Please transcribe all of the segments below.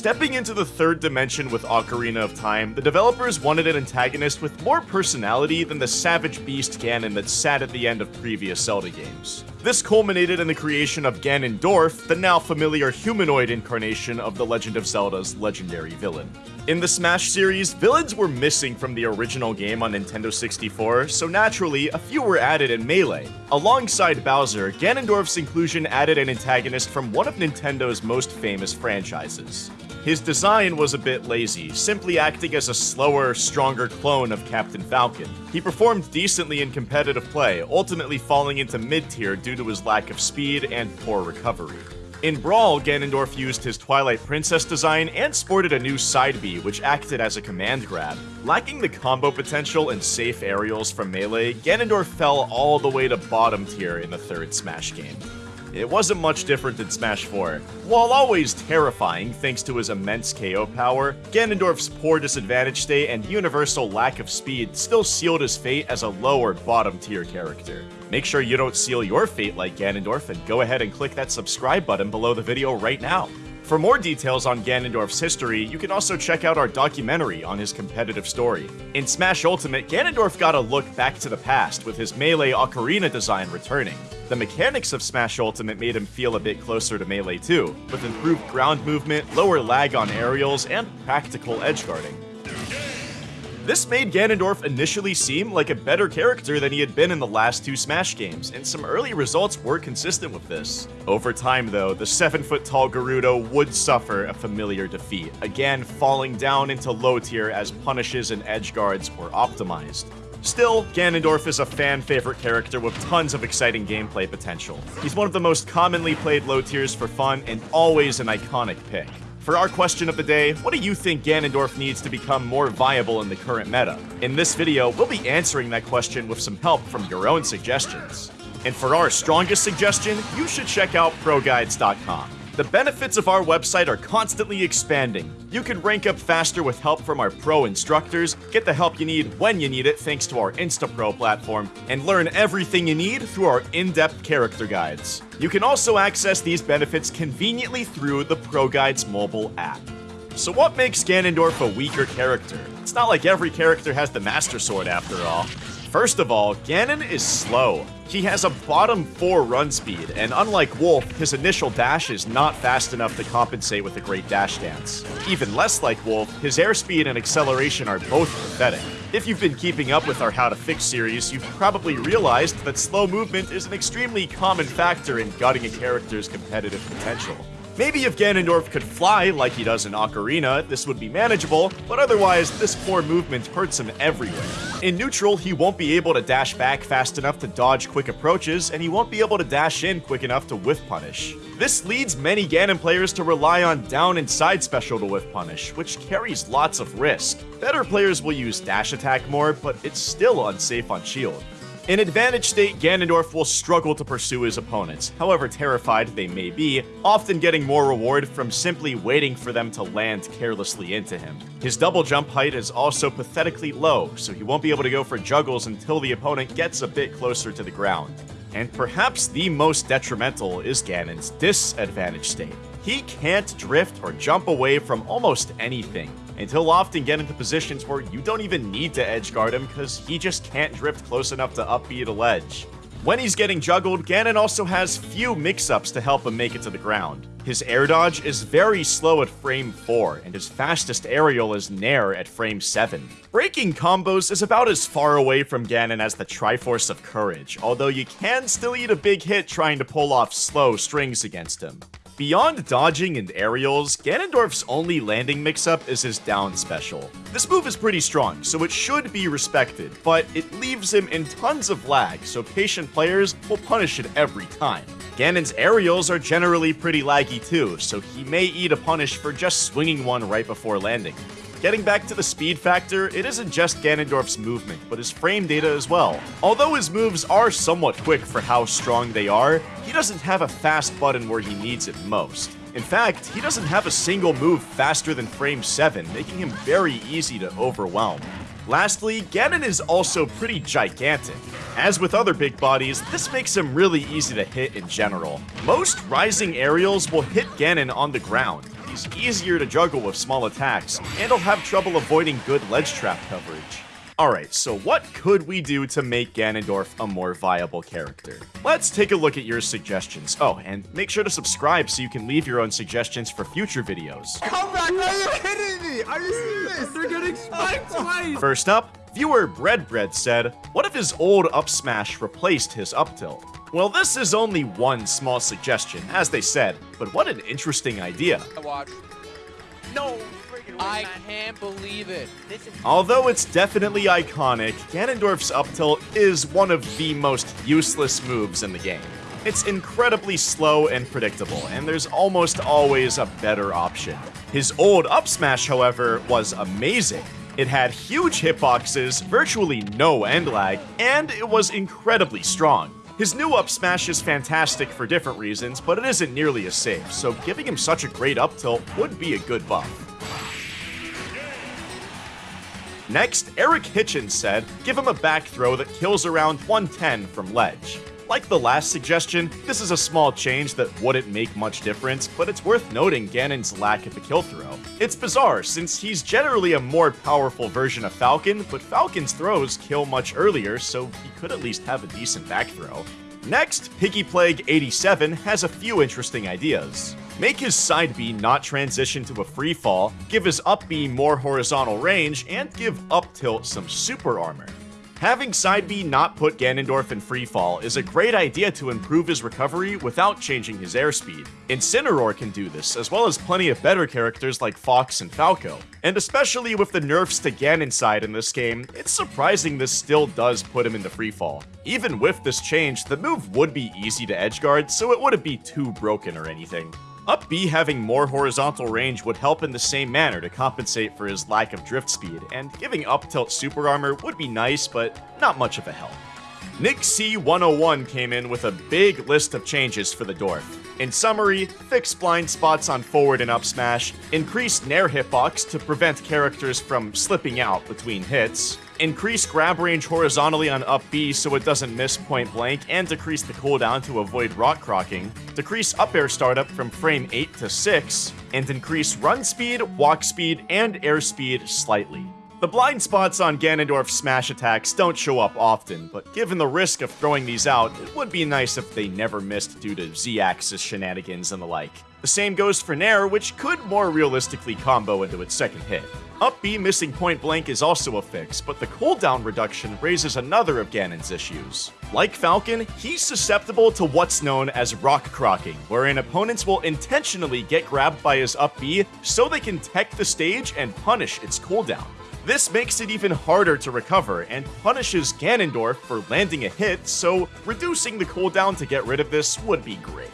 Stepping into the third dimension with Ocarina of Time, the developers wanted an antagonist with more personality than the savage beast Ganon that sat at the end of previous Zelda games. This culminated in the creation of Ganondorf, the now familiar humanoid incarnation of The Legend of Zelda's legendary villain. In the Smash series, villains were missing from the original game on Nintendo 64, so naturally, a few were added in Melee. Alongside Bowser, Ganondorf's inclusion added an antagonist from one of Nintendo's most famous franchises. His design was a bit lazy, simply acting as a slower, stronger clone of Captain Falcon. He performed decently in competitive play, ultimately falling into mid-tier due to his lack of speed and poor recovery. In Brawl, Ganondorf used his Twilight Princess design and sported a new side B, which acted as a command grab. Lacking the combo potential and safe aerials from Melee, Ganondorf fell all the way to bottom tier in the third Smash game. It wasn't much different than Smash 4. While always terrifying thanks to his immense KO power, Ganondorf's poor disadvantage state and universal lack of speed still sealed his fate as a lower bottom tier character. Make sure you don't seal your fate like Ganondorf and go ahead and click that subscribe button below the video right now. For more details on Ganondorf's history, you can also check out our documentary on his competitive story. In Smash Ultimate, Ganondorf got a look back to the past with his Melee Ocarina design returning. The mechanics of Smash Ultimate made him feel a bit closer to Melee too, with improved ground movement, lower lag on aerials, and practical edge guarding. This made Ganondorf initially seem like a better character than he had been in the last two Smash games, and some early results were consistent with this. Over time though, the 7 foot tall Gerudo would suffer a familiar defeat, again falling down into low tier as punishes and edge guards were optimized. Still, Ganondorf is a fan favorite character with tons of exciting gameplay potential. He's one of the most commonly played low tiers for fun and always an iconic pick. For our question of the day, what do you think Ganondorf needs to become more viable in the current meta? In this video, we'll be answering that question with some help from your own suggestions. And for our strongest suggestion, you should check out ProGuides.com. The benefits of our website are constantly expanding. You can rank up faster with help from our pro instructors, get the help you need when you need it thanks to our InstaPro platform, and learn everything you need through our in-depth character guides. You can also access these benefits conveniently through the Pro Guides mobile app. So what makes Ganondorf a weaker character? It's not like every character has the Master Sword after all. First of all, Ganon is slow. He has a bottom 4 run speed, and unlike Wolf, his initial dash is not fast enough to compensate with a great dash dance. Even less like Wolf, his airspeed and acceleration are both pathetic. If you've been keeping up with our How to Fix series, you've probably realized that slow movement is an extremely common factor in gutting a character's competitive potential. Maybe if Ganondorf could fly like he does in Ocarina, this would be manageable, but otherwise, this poor movement hurts him everywhere. In neutral, he won't be able to dash back fast enough to dodge quick approaches, and he won't be able to dash in quick enough to whiff punish. This leads many Ganon players to rely on down and side special to whiff punish, which carries lots of risk. Better players will use dash attack more, but it's still unsafe on shield. In advantage state, Ganondorf will struggle to pursue his opponents, however terrified they may be, often getting more reward from simply waiting for them to land carelessly into him. His double jump height is also pathetically low, so he won't be able to go for juggles until the opponent gets a bit closer to the ground. And perhaps the most detrimental is Ganon's disadvantage state. He can't drift or jump away from almost anything, and he'll often get into positions where you don't even need to edge guard him because he just can't drift close enough to up B a ledge. When he's getting juggled, Ganon also has few mix-ups to help him make it to the ground. His air dodge is very slow at frame 4, and his fastest aerial is Nair at frame 7. Breaking combos is about as far away from Ganon as the Triforce of Courage, although you can still eat a big hit trying to pull off slow strings against him. Beyond dodging and aerials, Ganondorf's only landing mix-up is his down special. This move is pretty strong, so it should be respected, but it leaves him in tons of lag, so patient players will punish it every time. Ganon's aerials are generally pretty laggy too, so he may eat a punish for just swinging one right before landing. Getting back to the speed factor, it isn't just Ganondorf's movement, but his frame data as well. Although his moves are somewhat quick for how strong they are, he doesn't have a fast button where he needs it most. In fact, he doesn't have a single move faster than frame 7, making him very easy to overwhelm. Lastly, Ganon is also pretty gigantic. As with other big bodies, this makes him really easy to hit in general. Most rising aerials will hit Ganon on the ground, he's easier to juggle with small attacks, and he'll have trouble avoiding good ledge trap coverage. Alright, so what could we do to make Ganondorf a more viable character? Let's take a look at your suggestions. Oh, and make sure to subscribe so you can leave your own suggestions for future videos. Come back! Are you kidding me? Are you serious? They're getting spiked twice! First up, viewer Bread Bread said, What if his old up smash replaced his up tilt? Well, this is only one small suggestion, as they said, but what an interesting idea. Watch. No! I can't believe it. Although it's definitely iconic, Ganondorf's up tilt is one of the most useless moves in the game. It's incredibly slow and predictable, and there's almost always a better option. His old up smash, however, was amazing. It had huge hitboxes, virtually no end lag, and it was incredibly strong. His new up smash is fantastic for different reasons, but it isn't nearly as safe, so giving him such a great up tilt would be a good buff. Next, Eric Hitchens said, give him a back throw that kills around 110 from ledge. Like the last suggestion, this is a small change that wouldn't make much difference, but it's worth noting Ganon's lack of a kill throw. It's bizarre, since he's generally a more powerful version of Falcon, but Falcon's throws kill much earlier, so he could at least have a decent back throw. Next, Piggy Plague 87 has a few interesting ideas. Make his side B not transition to a free fall, give his up B more horizontal range, and give up tilt some super armor. Having side B not put Ganondorf in free fall is a great idea to improve his recovery without changing his airspeed. Incineroar can do this, as well as plenty of better characters like Fox and Falco. And especially with the nerfs to Ganon side in this game, it's surprising this still does put him into free fall. Even with this change, the move would be easy to edgeguard, so it wouldn't be too broken or anything. Up B having more horizontal range would help in the same manner to compensate for his lack of drift speed, and giving up tilt super armor would be nice, but not much of a help. Nick C101 came in with a big list of changes for the Dorf. In summary, fix blind spots on forward and up smash, increase Nair hitbox to prevent characters from slipping out between hits, increase grab range horizontally on up B so it doesn't miss point blank, and decrease the cooldown to avoid rock crocking, decrease up air startup from frame 8 to 6, and increase run speed, walk speed, and air speed slightly. The blind spots on Ganondorf's smash attacks don't show up often, but given the risk of throwing these out, it would be nice if they never missed due to Z-axis shenanigans and the like. The same goes for Nair, which could more realistically combo into its second hit. Up B missing point blank is also a fix, but the cooldown reduction raises another of Ganon's issues. Like Falcon, he's susceptible to what's known as rock crocking, wherein opponents will intentionally get grabbed by his up B so they can tech the stage and punish its cooldown. This makes it even harder to recover and punishes Ganondorf for landing a hit, so reducing the cooldown to get rid of this would be great.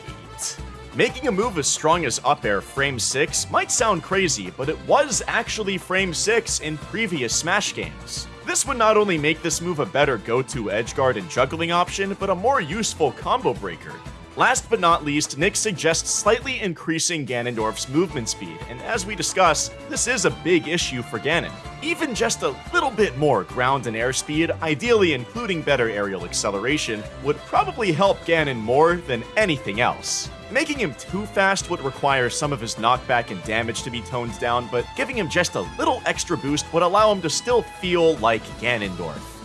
Making a move as strong as up air frame 6 might sound crazy, but it was actually frame 6 in previous Smash games. This would not only make this move a better go-to edgeguard and juggling option, but a more useful combo breaker. Last but not least, Nick suggests slightly increasing Ganondorf's movement speed, and as we discuss, this is a big issue for Ganon. Even just a little bit more ground and air speed, ideally including better aerial acceleration, would probably help Ganon more than anything else. Making him too fast would require some of his knockback and damage to be toned down, but giving him just a little extra boost would allow him to still feel like Ganondorf.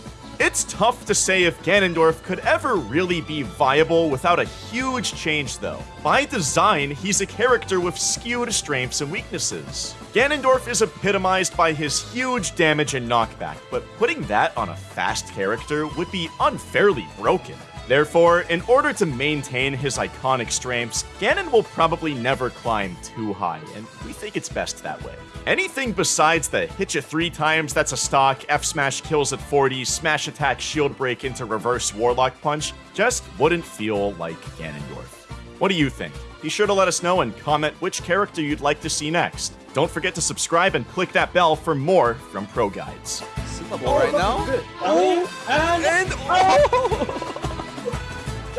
It's tough to say if Ganondorf could ever really be viable without a huge change though. By design, he's a character with skewed strengths and weaknesses. Ganondorf is epitomized by his huge damage and knockback, but putting that on a fast character would be unfairly broken. Therefore, in order to maintain his iconic strengths, Ganon will probably never climb too high, and we think it's best that way. Anything besides the hit you three times that's a stock, F smash kills at 40, smash attack shield break into reverse warlock punch just wouldn't feel like Ganondorf. What do you think? Be sure to let us know and comment which character you'd like to see next. Don't forget to subscribe and click that bell for more from Pro Guides. Syllable right now. Oh, and, And oh!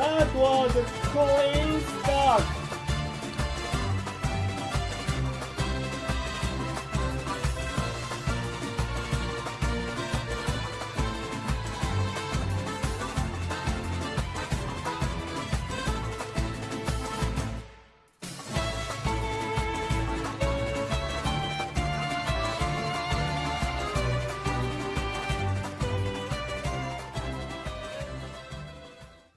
That was a clean start.